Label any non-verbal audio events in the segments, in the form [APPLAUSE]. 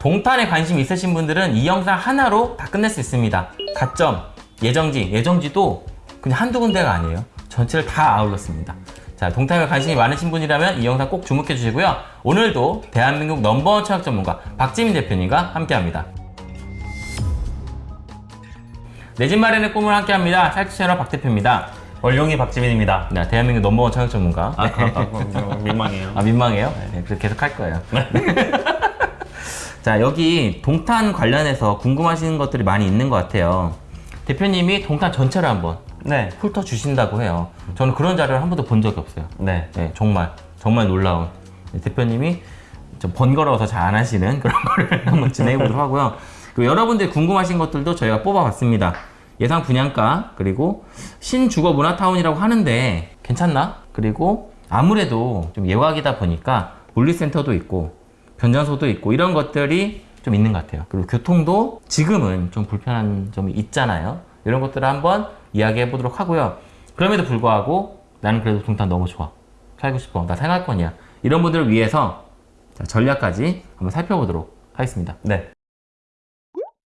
동탄에 관심 있으신 분들은 이 영상 하나로 다 끝낼 수 있습니다. 가점, 예정지, 예정지도 그냥 한두 군데가 아니에요. 전체를 다 아울렀습니다. 자, 동탄에 관심이 많으신 분이라면 이 영상 꼭 주목해 주시고요. 오늘도 대한민국 넘버원 철학 전문가 박지민 대표님과 함께 합니다. 내 집 마련의 꿈을 함께 합니다. 찰트 채널 박 대표입니다. 월용이 박지민입니다. 네, 대한민국 넘버원 철학 전문가. 아, 아, 민망해요. 아 민망해요? 네, 그래서 계속 할 거예요. [LAUGHS] 자 여기 동탄 관련해서 궁금하신 것들이 많이 있는 것 같아요. 대표님이 동탄 전체를 한번 네, 훑어 주신다고 해요. 저는 그런 자료를 한 번도 본 적이 없어요. 네, 네, 정말 정말 놀라운 네, 대표님이 좀 번거로워서 잘 안 하시는 그런 [LAUGHS] 거를 한번 진행해 보도록 하고요. 여러분들이 궁금하신 것들도 저희가 뽑아봤습니다. 예상 분양가 그리고 신주거 문화타운이라고 하는데 괜찮나? 그리고 아무래도 좀 예wak이다 보니까 물리센터도 있고 변전소도 있고 이런 것들이 좀 있는 것 같아요. 그리고 교통도 지금은 좀 불편한 점이 있잖아요. 이런 것들을 한번 이야기해 보도록 하고요. 그럼에도 불구하고 나는 그래도 동탄 너무 좋아. 살고 싶어. 나 생활권이야. 이런 분들을 위해서 자, 전략까지 한번 살펴보도록 하겠습니다. 네,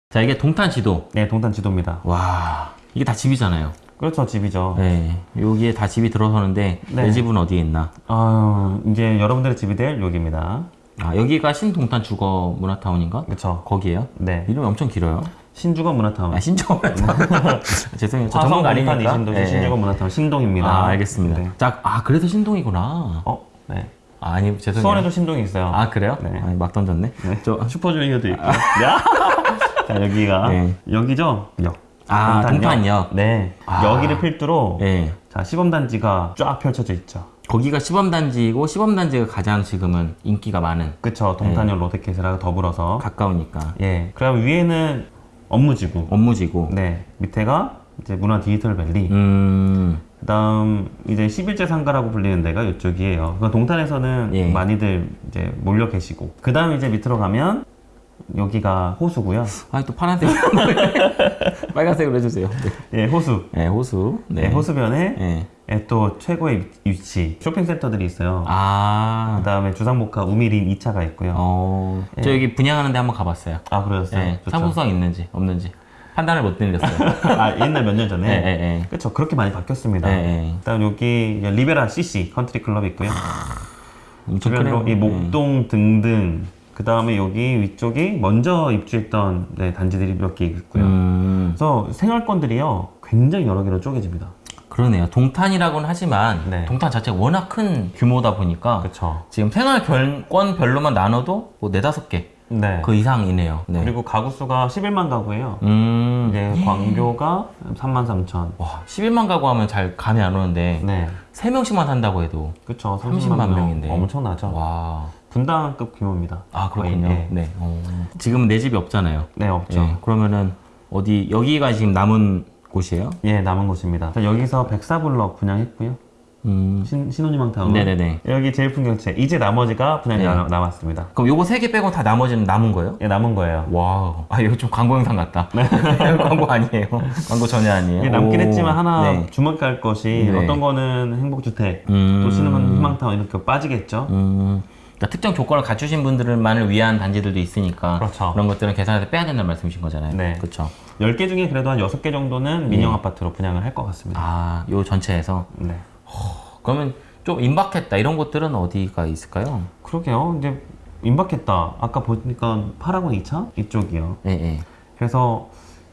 자, 이게 동탄 지도. 네, 동탄 지도입니다. 와, 이게 다 집이잖아요. 그렇죠, 집이죠. 네, 여기에 다 집이 들어서는데 네. 내 집은 어디에 있나? 아, 이제 여러분들의 집이 될 여기입니다. 아, 여기가 신동탄 주거 문화타운인가? 그렇죠. 거기에요? 네, 이름이 엄청 길어요. 신주거 문화타운. 아, 신주거 문화타운. [LAUGHS] 죄송해요. 저 화성 전문가 아니니까. 이신도시 네, 신주거 네. 문화타운 신동입니다. 아, 알겠습니다. 네. 자, 아, 그래서 신동이구나. 어, 네. 아, 아니, 죄송해요. 수원에도 신동이 있어요. 아, 그래요? 네. 아니, 막 던졌네. 네. 저, 슈퍼주니어도 있고. 야! [LAUGHS] 자, 여기가 네. 여기죠? 역. 아, 동탄역. 네. 아. 여기를 필두로 예. 자, 시범단지가 쫙 펼쳐져 있죠. 거기가 시범단지이고, 시범단지가 가장 지금은 인기가 많은, 그쵸. 동탄역 롯데캐슬하고 더불어서. 가까우니까. 예. 그럼 위에는 업무지구. 업무지고. 네. 밑에가 이제 문화 디지털 밸리. 음, 그 다음 이제 11제 상가라고 불리는 데가 이쪽이에요. 그 동탄에서는 예. 많이들 이제 몰려 계시고. 그 다음 이제 밑으로 가면 여기가 호수고요. 아니, 또 파란색. [LAUGHS] 빨간색으로 해주세요. 네. 예, 호수. 네, 호수. 네, 호수변에 네. 예, 또 최고의 위치. 쇼핑센터들이 있어요. 아, 그 다음에 주상복합 우미린 2차가 있고요. 어, 저 여기 분양하는데 한번 가봤어요. 아, 그러셨어요? 네, 좋죠. 상품성 있는지 없는지 판단을 못 내렸어요. [LAUGHS] 아, 옛날 몇 년 전에. 네, 네, 네. 그렇죠. 그렇게 많이 바뀌었습니다. 네, 네. 그다음 여기 리베라 CC 컨트리 클럽 있고요. 엄청 크네요. 이 목동 등등. 그 다음에 여기 위쪽이 먼저 입주했던 네, 단지들이 몇 개 있고요. 음, 그래서 생활권들이요 굉장히 여러 개로 쪼개집니다. 그러네요. 동탄이라고는 하지만 네. 동탄 자체가 워낙 큰 규모다 보니까 그렇죠. 지금 생활 권별로만 나눠도 뭐 네다섯 개그 네. 이상이네요. 네. 그리고 가구 수가 11만 가구예요. 음, 이제 광교가 3만 3천. 와, 11만 가구 하면 잘 감이 안 오는데 네. 세명씩만 산다고 해도 그렇죠. 30만 30만 명인데. 엄청나죠. 와, 분당급 규모입니다. 아 그렇군요. 거의, 예. 네. 어. 지금 내 집이 없잖아요. 네, 없죠. 예, 그러면은 어디 여기가 지금 남은 곳이에요? 예, 남은 곳입니다. 자, 여기서 백사블럭 분양했고요. 음, 신, 신혼희망 타운. 네네네. 여기 제일 풍경채. 이제 나머지가 분양이 네. 남- 남았습니다. 그럼 요거 세 개 빼고 다 나머지는 남은 거예요? 예, 남은 거예요. wow. 아, 이거 좀 광고 영상 같다. [LAUGHS] 광고 아니에요. 광고 전혀 아니에요. 남긴 오. 했지만 하나 네. 주목할 것이 네. 어떤 거는 행복주택, 음. 또 신혼희망타운 이렇게 빠지겠죠. 음, 그러니까 특정 조건을 갖추신 분들만을 위한 단지들도 있으니까 그렇죠. 런 것들은 계산해서 빼야 된다는 말씀이신 거잖아요. 네. 그렇죠. 10개 중에 그래도 한 6개 정도는 민영 아파트로 분양을 할 것 같습니다. 아, 요 전체에서 네. 그러면 좀 임박했다 이런 곳들은 어디가 있을까요? 그러게요. 이제 임박했다. 아까 보니까 파라곤 2차? 이쪽이요. 예, 예. 그래서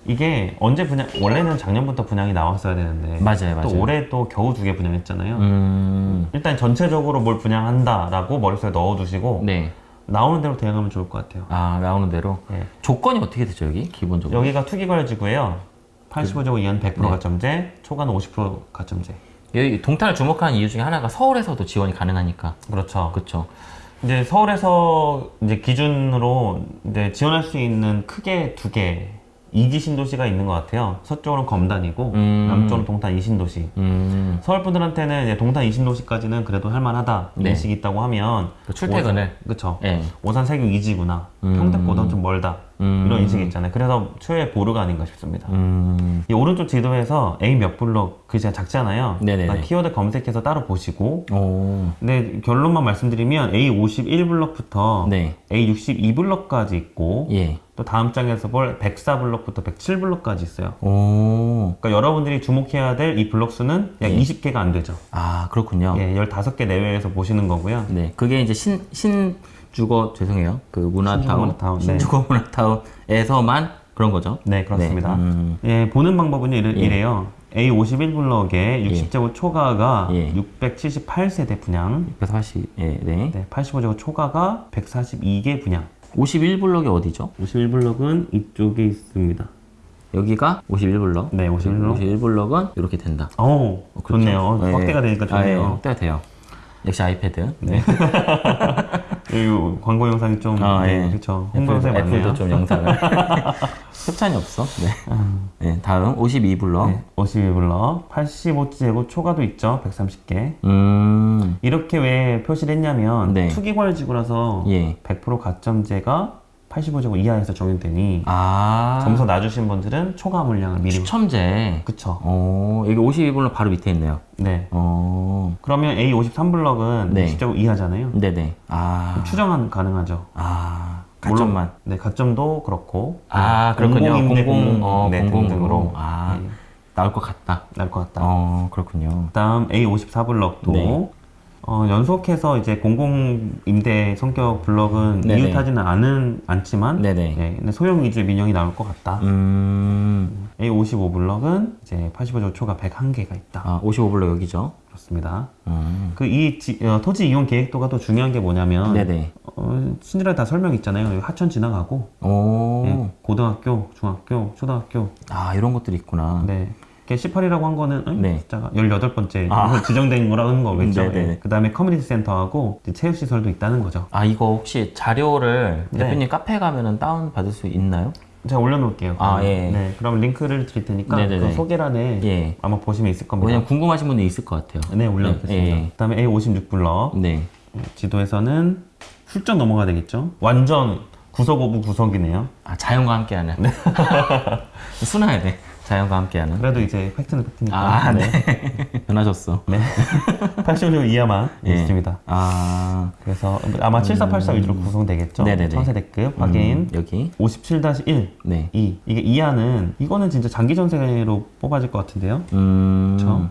이게 언제 분양, 원래는 작년부터 분양이 나왔어야 되는데. 맞아요, 맞아요. 또 올해 또 겨우 두 개 분양했잖아요. 음, 일단 전체적으로 뭘 분양한다라고 머릿속에 넣어두시고 네. 나오는 대로 대응하면 좋을 것 같아요. 아, 나오는 대로. 예. 조건이 어떻게 되죠, 여기? 기본적으로. 여기가 투기과열지구예요. 85제곱 이한 100% 네. 가점제, 초과는 50% 가점제. 여기 동탄을 주목하는 이유 중에 하나가 서울에서도 지원이 가능하니까. 그렇죠. 그렇죠. 이제 서울에서 이제 기준으로 이제 지원할 수 있는 크게 두 개, 이기 신도시가 있는 것 같아요. 서쪽으로는 검단이고, 음. 남쪽으로는 동탄 이신도시. 음, 서울 분들한테는 이제 동탄 이신도시까지는 그래도 할만하다 네. 인식이 있다고 하면 그 출퇴근을. 그렇죠. 예. 오산 세경 이지구나. 음. 평택보다 좀 멀다. 음. 이런 인식이 있잖아요. 그래서 최후의 보루가 아닌가 싶습니다. 음. 이 오른쪽 지도에서 A 몇 블럭 글씨가 작잖아요. 네네네. 그러니까 키워드 검색해서 따로 보시고 오. 근데 결론만 말씀드리면 A 51블럭부터 네. A 62블럭까지 있고 예. 또 다음 장에서 볼 104블럭부터 107블럭까지 있어요. 오. 그러니까 여러분들이 주목해야 될 이 블럭 수는 약 예. 20개가 안 되죠. 아, 그렇군요. 예, 15개 내외에서 보시는 거고요. 네. 그게 이제 신, 신 주거, 죄송해요. 그 문화타운. 문화타운, 네. 신주거 문화타운에서만 그런 거죠. 네, 그렇습니다. 네. 음. 예, 보는 방법은 이래, 예. 이래요. A 51 블럭의 60제곱 초과가 예. 678세대 분양, 140, 예, 네. 네, 85제곱 초과가 142개 분양. 51블럭이 어디죠? 51블럭은 이쪽에 있습니다. 여기가 51블럭. 네, 51블럭. 51블럭은 이렇게 된다. 오, 그렇죠. 좋네요. 어, 예. 확대가 되니까 아, 예, 좋네요. 확대가 돼요. 역시 아이패드. 네. [LAUGHS] 이 광고 영상이 좀, 아, 네, 예. 그렇죠. 홍보 영상이 애플도 많네요. 좀 영상을. [LAUGHS] 협찬이 없어. 네. 네, 다음 52블럭. 네, 51블럭, 85제곱 초과도 있죠. 130개. 음. 이렇게 왜 표시를 했냐면 네. 투기과열 지구라서 예. 100% 가점제가 85제곱 이하에서 적용되니 아. 점수 낮으신 분들은 초과 물량을 미리 추첨제. 그쵸 어, 여기 52블럭 바로 밑에 있네요. 네 어. 그러면 A53블럭은 네. 20제곱 이하잖아요 네네. 아. 추정은 가능하죠 아. 가점만. 네 가점도 그렇고 아, 네, 그렇군요. 공공, 어, 네, 공공으로. 아. 네, 나올 것 같다. 나을 것 같다 어, 그렇군요. 그다음 A54블럭도 네. 어, 연속해서 이제 공공임대 성격 블럭은 네네. 이웃하지는 않은 않지만 네네. 네, 근데 소형 위주의 민영이 나올 것 같다. 음. A55블럭은 이제 85조 초가 101개가 있다. 아, 55블럭 여기죠. 그렇습니다. 음. 그이 토지 이용 계획도가 또 중요한 게 뭐냐면 네네. 어, 친절하게 다 설명 있잖아요. 여기 하천 지나가고 오. 예, 고등학교, 중학교, 초등학교. 아, 이런 것들이 있구나. 네. 18이라고 한 거는 응? 네. 숫자가 18번째 아. 지정된 거라는 거겠죠. 네네. 그 다음에 커뮤니티 센터하고 체육시설도 있다는 거죠. 아, 이거 혹시 자료를 네. 대표님 카페 가면은 다운 받을 수 있나요? 제가 올려놓을게요. 아, 예. 네. 그럼 링크를 드릴 테니까 네네네. 그 소개란에 예. 아마 보시면 있을 겁니다. 왜냐면 궁금하신 분들 있을 것 같아요. 네, 올려놓겠습니다. 예. 그다음에 A56블럭 네. 지도에서는 훌쩍 넘어가 되겠죠. 완전 구석 of 구석이네요. 아, 자연과 함께하는. [LAUGHS] 순화해야 돼. 자연과 함께하는. 그래도 이제 팩트는 팩트니까. 아, 네. 변하셨어. 네. [LAUGHS] 85제곱 이하만 예. 있습니다. 아, 그래서 아마 7484 위주로 구성되겠죠. 네네네. 천세대급 확인. 음, 여기. 57-1 네. 2 이게 이하는 이거는 진짜 장기 전세로 뽑아질 것 같은데요. 음. 그렇죠.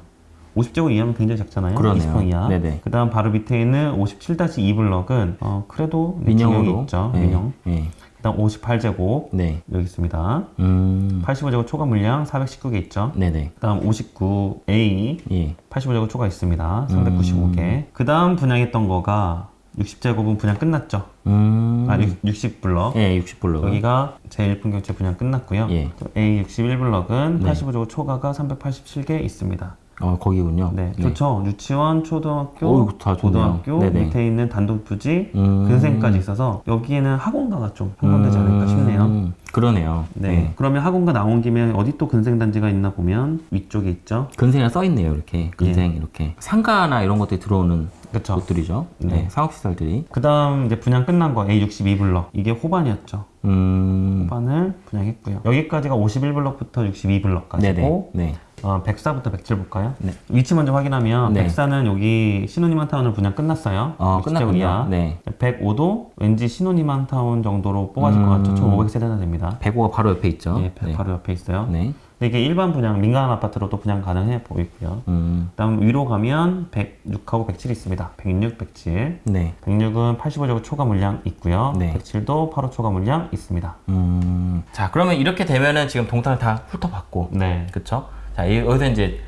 50제곱 이하면 굉장히 작잖아요. 그러네요. 20평 이하. 네네. 그 다음 바로 밑에 있는 57-2 블럭은 어, 그래도 민영으로. 있죠. 예, 민영. 예. 그다음 58제곱 네. 여기 있습니다. 음. 85제곱 초과 물량 419개 있죠. 네네. 그다음 59A 예. 85제곱 초과 있습니다. 음. 395개. 그다음 분양했던 거가 60제곱은 분양 끝났죠. 음. 아 60, 블럭 예, 60블럭. 여기가 제1분경채 분양 끝났고요. 예. A61블럭은 네. 85제곱 초과가 387개 있습니다. 어, 거기군요. 네, 좋죠. 유치원, 초등학교, 다 좋네요. 고등학교 네네. 밑에 있는 단독 부지, 음. 근생까지 있어서 여기에는 학원가가 좀 편성되지 않을까 싶네요. 음, 그러네요. 네. 그러면 학원가 나온 김에 어디 또 근생 단지가 있나 보면 위쪽에 있죠. 근생이 써 있네요. 이렇게. 근생 이렇게. 상가나 이런 것들이 들어오는 그렇죠. 곳들이죠. 네. 네. 상업시설들이. 그 다음 이제 분양 끝난 거 A62블럭 이게 호반이었죠. 음. 호반을 분양했고요. 여기까지가 51블럭부터 62블럭까지고 네네. 네. 어, 104부터 107 볼까요? 네. 위치 먼저 확인하면 네. 104는 여기 신혼이만 타운을 분양 끝났어요. 어, 60제곱 끝났군요. 네. 105도 왠지 신혼이만 타운 정도로 뽑아질 것 같죠. 1500세대나 됩니다. 105가 바로 옆에 있죠. 예, 바로 옆에 있어요. 네. 이게 일반 분양, 민간 아파트로도 분양 가능해 보이고요. 음. 그다음 위로 가면 106하고 107 있습니다. 106, 107. 네. 106은 85제곱 초과 물량 있고요. 네. 107도 8호 초과 물량 있습니다. 음. 자, 그러면 이렇게 되면은 지금 동탄을 다 훑어봤고. 네. 그쵸? 자, 이- 여기서 이제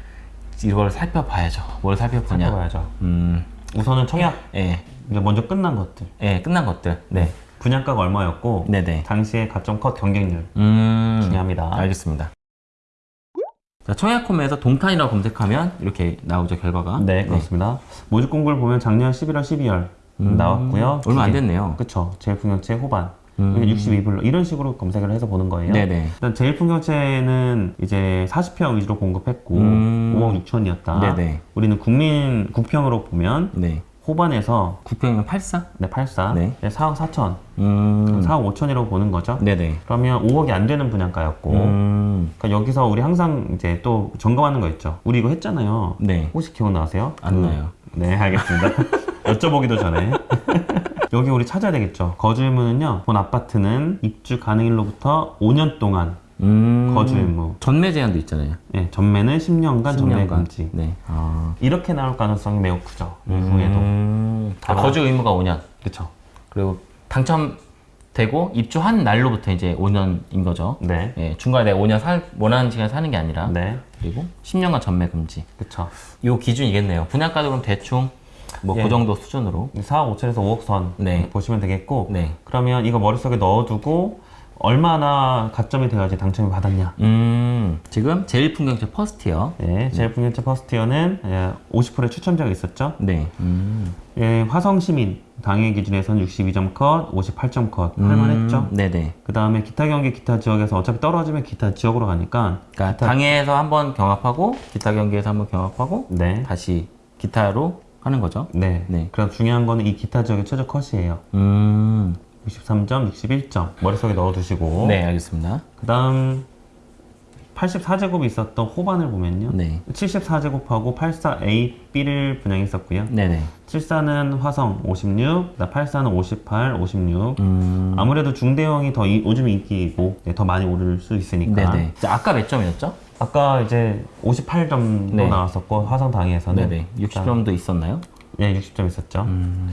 이걸 살펴봐야죠. 뭘 살펴보냐. 살펴봐야죠. 음. 우선은 청약 예. 이제 먼저 끝난 것들. 예, 끝난 것들. 네. 분양가가 얼마였고 네네. 당시의 가점 컷 경쟁률 음. 중요합니다. 알겠습니다. 자, 청약홈에서 동탄이라고 검색하면 이렇게 나오죠, 결과가. 네, 그렇습니다. 모집 공고를 보면 작년 11월, 12월 나왔고요. 음. 얼마 안 됐네요. 그쵸. 제일 풍경채 호반. 음. 62불로 이런 식으로 검색을 해서 보는 거예요. 네네. 일단 제일 풍경채는 이제 40평 위주로 공급했고 음. 5억 6천이었다. 네네. 우리는 국민 국평으로 보면 네. 호반에서 9평이면 84? 네, 84, 네. 네. 4억 4천, 음. 4억 5천이라고 보는 거죠. 네네. 그러면 5억이 안 되는 분양가였고, 음. 그러니까 여기서 우리 항상 이제 또 점검하는 거 있죠. 우리 이거 했잖아요. 네. 혹시 기억나세요? 안 그- 나요. 네, 알겠습니다. [LAUGHS] 여쭤보기도 전에. [LAUGHS] 여기 우리 찾아야 되겠죠. 거주 의무는요, 본 아파트는 입주 가능일로부터 5년 동안 음. 거주 의무. 전매 제한도 있잖아요. 예, 전매는 10년간 전매 10년간. 금지. 네. 아. 이렇게 나올 가능성이 매우 크죠. 이후에도. 음. 아, 거주 의무가 5년. 그렇죠. 그리고 당첨되고 입주한 날로부터 이제 5년인 거죠. 네. 예, 중간에 내가 5년 살, 원하는 시간 사는 게 아니라. 네. 그리고 10년간 전매 금지. 그렇죠. 요 기준이겠네요. 분양가도 그럼 대충 뭐그 예. 정도 수준으로. 4억 5천에서 5억 선 네. 보시면 되겠고 네. 그러면 이거 머릿속에 넣어두고 얼마나 가점이 돼야지 당첨이 받았냐 음, 지금 제일 풍경채 퍼스티어. 네, 제일 풍경채 퍼스티어는 예, 50%의 추첨자가 있었죠 네. 음. 예, 화성시민 당일 기준에서는 62점 컷, 58점 컷 할만했죠 음, 네네. 그 다음에 기타 경기 기타 지역에서 어차피 떨어지면 기타 지역으로 가니까 그러니까 당해에서 한번 경합하고 기타 경기에서 한번 경합하고 네, 다시 기타로 하는 거죠. 네. 네. 그래서 중요한 거는 이 기타 지역의 최저 컷이에요 음. 63점, 61점 머릿속에 넣어두시고 네, 알겠습니다. 그 다음 84제곱이 있었던 호반을 보면요. 네. 74제곱하고 84AB를 분양했었고요. 네네. 74는 화성 56, 84는 58, 56. 음. 아무래도 중대형이 더 이- 요즘 인기이고 네, 더 많이 오를 수 있으니까. 네네. 자, 아까 몇 점이었죠? 아까 이제 58점도 네. 나왔었고 화성 당에서는 네네. 60점도 있었나요? 네, 60점 있었죠. 음.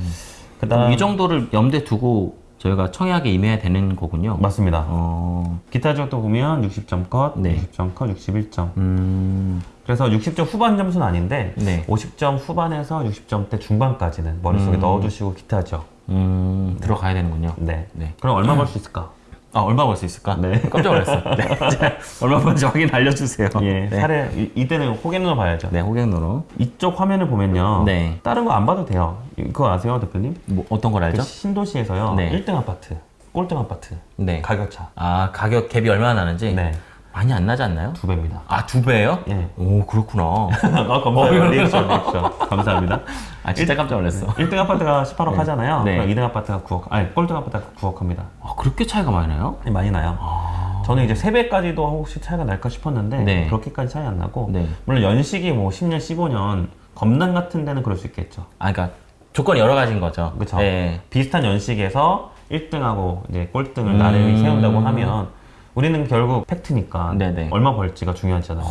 그다음 이 정도를 염두에 두고 저희가 청약에 임해야 되는 거군요. 맞습니다. 어. 기타 지역도 보면 60점 컷, 네. 60점 컷, 61점. 음. 그래서 60점 후반 점수는 아닌데 네. 50점 후반에서 60점대 중반까지는 머릿속에 음. 넣어두시고 기타죠. 음. 들어가야 되는군요. 네. 네. 그럼 얼마 벌 수 있을까? 아, 얼마 벌 수 있을까? 네. 깜짝 놀랐어. [LAUGHS] 네. 자, [LAUGHS] 얼마 벌지 확인 알려주세요. 예, 네. 사례 이- 이때는 호갱노노 봐야죠. 네, 호갱노노. 이쪽 화면을 보면요. 네. 다른 거 안 봐도 돼요. 그거 아세요, 대표님? 뭐, 어떤 걸그 알죠? 신도시에서요. 네. 1등 아파트, 꼴등 아파트, 네. 가격 차. 아, 가격 갭이 얼마나 나는지? 네, 많이 안 나지 않나요? 두 배입니다. 아, 두 배예요? 예. 오, 그렇구나. [LAUGHS] 아, 감사해요. 리액션, 리액션. 감사합니다. 아, 진짜 깜짝 놀랐어. 1등 아파트가 18억 네. 하잖아요. 네. 그럼 2등 아파트가 9억, 아니, 꼴등 아파트가 9억 합니다. 아, 그렇게 차이가 많이 나요? 많이 나요. 저는 이제 3배까지도 혹시 차이가 날까 싶었는데 네. 그렇게까지 차이 안 나고 네. 물론 연식이 뭐 10년, 15년 검단 같은 데는 그럴 수 있겠죠. 아, 그러니까 조건이 여러 가지인 거죠. 네. 비슷한 연식에서 1등하고 이제 꼴등을 음. 나름이 세운다고 하면 우리는 결국 팩트니까 네네. 얼마 벌지가 중요하잖아요.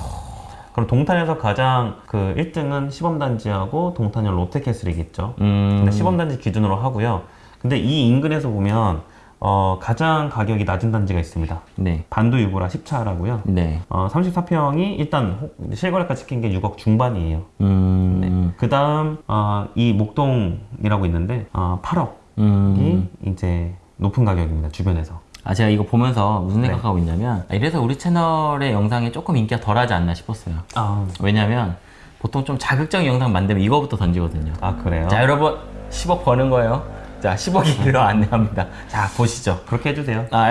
그럼 동탄에서 가장 그 1등은 시범단지하고 동탄역 롯데캐슬이겠죠. 음. 근데 시범단지 기준으로 하고요. 근데 이 인근에서 보면 어, 가장 가격이 낮은 단지가 있습니다. 네. 반도 유보라 10차라고요. 네. 어, 34평이 일단 호- 실거래가 찍힌 게 6억 중반이에요. 음. 그 다음 어, 이 목동이라고 있는데 어, 8억이 음. 이제 높은 가격입니다. 주변에서. 아, 제가 이거 보면서 무슨 네. 생각하고 있냐면, 아, 이래서 우리 채널의 영상이 조금 인기가 덜 하지 않나 싶었어요. 아, 왜냐면, 보통 좀 자극적인 영상 만들면 이거부터 던지거든요. 아 그래요? 자, 여러분, 10억 버는 거예요. 자, 10억이로 안내합니다. 자, 보시죠. 그렇게 해주세요. 아,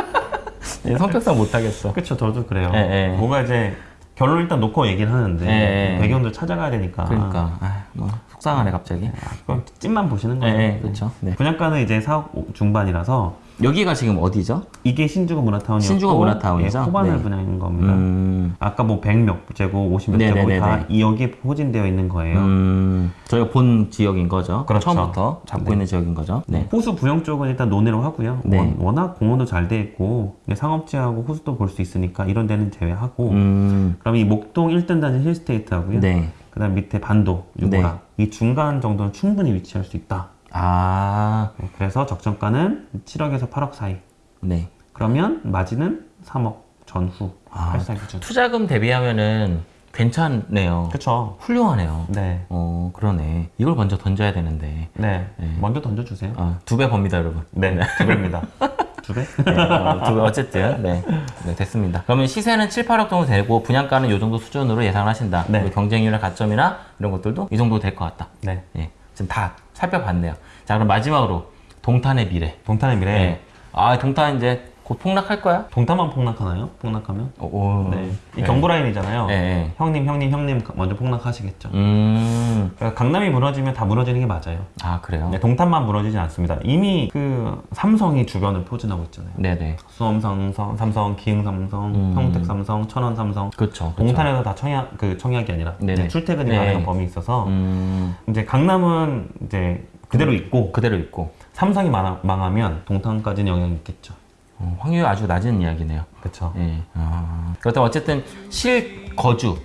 [LAUGHS] 네, 성격상 못하겠어. 그쵸, 저도 그래요. 예, 예. 뭔가 이제 결론 일단 놓고 얘기를 하는데 예, 예. 배경도 찾아가야 되니까. 그러니까, 아, 뭐, 속상하네, 갑자기. 그럼 찐만 보시는 네, 거예요. 네, 그렇죠. 네. 분양가는 이제 4억 중반이라서 여기가 지금 어디죠? 이게 신주가 문화타운이었고 신주가 문화타운이죠? 예, 호반을 네. 분양한 겁니다. 음, 아까 뭐 100몇 제곱, 50몇 제곱이 네네네네. 다이 여기에 포진되어 있는 거예요. 음, 저희가 본 지역인 거죠. 그렇죠. 처음부터 잡고 네. 있는 지역인 거죠. 네. 호수 부영 쪽은 일단 논의로 하고요. 네. 원- 워낙 공원도 잘 돼 있고 네, 상업지하고 호수도 볼 수 있으니까 이런 데는 제외하고 음, 그럼 이 목동 1등 단지 힐스테이트 하고요. 네. 그다음 밑에 반도, 유보라 이 중간 정도는 충분히 위치할 수 있다. 아, 네, 그래서 적정가는 7억에서 8억 사이. 네. 그러면 마진은 3억 전후 아. 투자금 대비하면은 괜찮네요. 그렇죠. 훌륭하네요. 네. 어, 그러네. 이걸 먼저 던져야 되는데. 네. 네. 먼저 던져주세요. 아, 두배 법니다, 여러분. 네. 두 배입니다. [LAUGHS] 두 배? 네, 어, 두 배, 어쨌든, 네. 네, 됐습니다. 그러면 시세는 7, 8억 정도 되고, 분양가는 이 정도 수준으로 예상을 하신다. 네. 경쟁률의 가점이나 이런 것들도 이 정도 될 것 같다. 네. 예. 지금 다 살펴봤네요. 자, 그럼 마지막으로 동탄의 미래. 동탄의 미래. 네. 아, 동탄 이제 곧 폭락할 거야. 동탄만 폭락하나요? 폭락하면? 오, 오. 네. 이 경부 라인이잖아요. 네, 네. 형님, 형님, 형님 먼저 폭락하시겠죠. 음, 그러니까 강남이 무너지면 다 무너지는 게 맞아요. 아 그래요. 네, 동탄만 무너지진 않습니다. 이미 그 삼성이 주변을 포진하고 있잖아요. 네네. 수험 삼성, 삼성, 기흥 삼성, 음. 평택 삼성, 천원 삼성. 그렇죠. 동탄에서 다 청약 그 청약이 아니라 네네. 이제 출퇴근이 네. 가능한 범위 있어서 음, 이제 강남은 이제 그대로 있고 그대로 있고 삼성이 망하, 망하면 동탄까지는 영향이 있겠죠. 어, 확률이 아주 낮은 이야기네요. 그렇죠. 예. 아, 그렇다면 어쨌든 실거주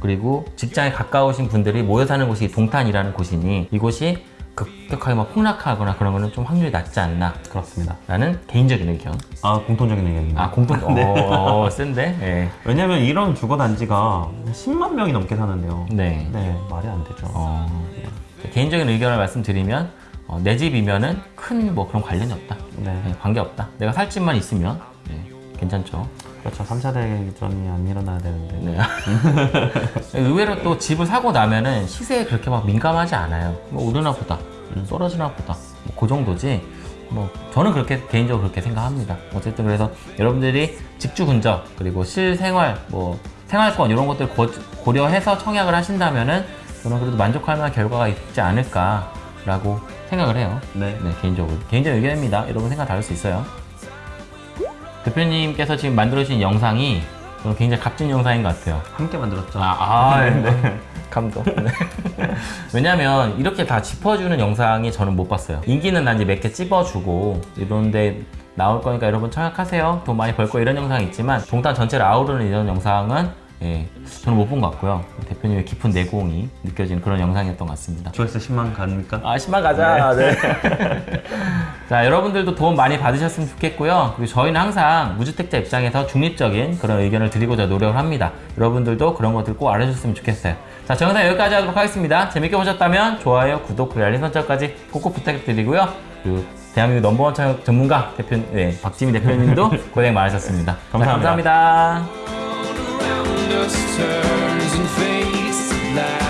그리고 직장에 가까우신 분들이 모여 사는 곳이 동탄이라는 곳이니 이곳이 급격하게 막 폭락하거나 그런 거는 좀 확률이 낮지 않나라는 그렇습니다. 개인적인 의견. 아 공통적인 의견입니다. 아 공통. [LAUGHS] 네. 어, 센데. 예. 왜냐면 이런 주거 단지가 10만 명이 넘게 사는데요. 네. 네, 말이 안 되죠. 어, 개인적인 의견을 말씀드리면 어, 내 집이면은 큰 뭐 그런 관련이 없다. 네. 예, 관계 없다. 내가 살 집만 있으면 예, 괜찮죠. 그렇죠. 3차 대전이 안 일어나야 되는데. 네. [LAUGHS] 의외로 또 집을 사고 나면은 시세에 그렇게 막 민감하지 않아요. 뭐 오르나 보다, 떨어지나 보다, 뭐 그 정도지. 뭐 저는 그렇게 개인적으로 그렇게 생각합니다. 어쨌든 그래서 여러분들이 직주 근접 그리고 실생활 뭐 생활권 이런 것들 고, 고려해서 청약을 하신다면은 저는 그래도 만족할 만한 결과가 있지 않을까라고 생각을 해요. 네. 네, 개인적으로. 개인적인 의견입니다. 여러분 생각 다를 수 있어요. 대표님께서 지금 만들어주신 영상이 저는 굉장히 값진 영상인 것 같아요. 함께 만들었죠. 아, 아 [LAUGHS] 네. 감동. 네. [LAUGHS] 왜냐면 이렇게 다 짚어주는 영상이 저는 못 봤어요. 인기는 난 이제 몇 개 찝어주고 이런데 나올 거니까 여러분 청약하세요. 돈 많이 벌 거 이런 영상이 있지만 동탄 전체를 아우르는 이런 영상은 예, 저는 못 본 것 같고요. 대표님의 깊은 내공이 느껴지는 그런 영상이었던 것 같습니다. 조회수 10만 갑니까? 아, 10만 가자. 네. [LAUGHS] 자, 여러분들도 도움 많이 받으셨으면 좋겠고요. 그리고 저희는 항상 무주택자 입장에서 중립적인 그런 의견을 드리고자 노력을 합니다. 여러분들도 그런 것들 꼭 알아주셨으면 좋겠어요. 자, 저 영상 여기까지 하도록 하겠습니다. 재밌게 보셨다면 좋아요, 구독, 그리고 알림 설정까지 꼭꼭 부탁드리고요. 그리고 대한민국 넘버원 청약 전문가 대표, 네, 박지민 대표님도 [LAUGHS] 고생 많으셨습니다. 자, 감사합니다. 감사합니다. turns and fades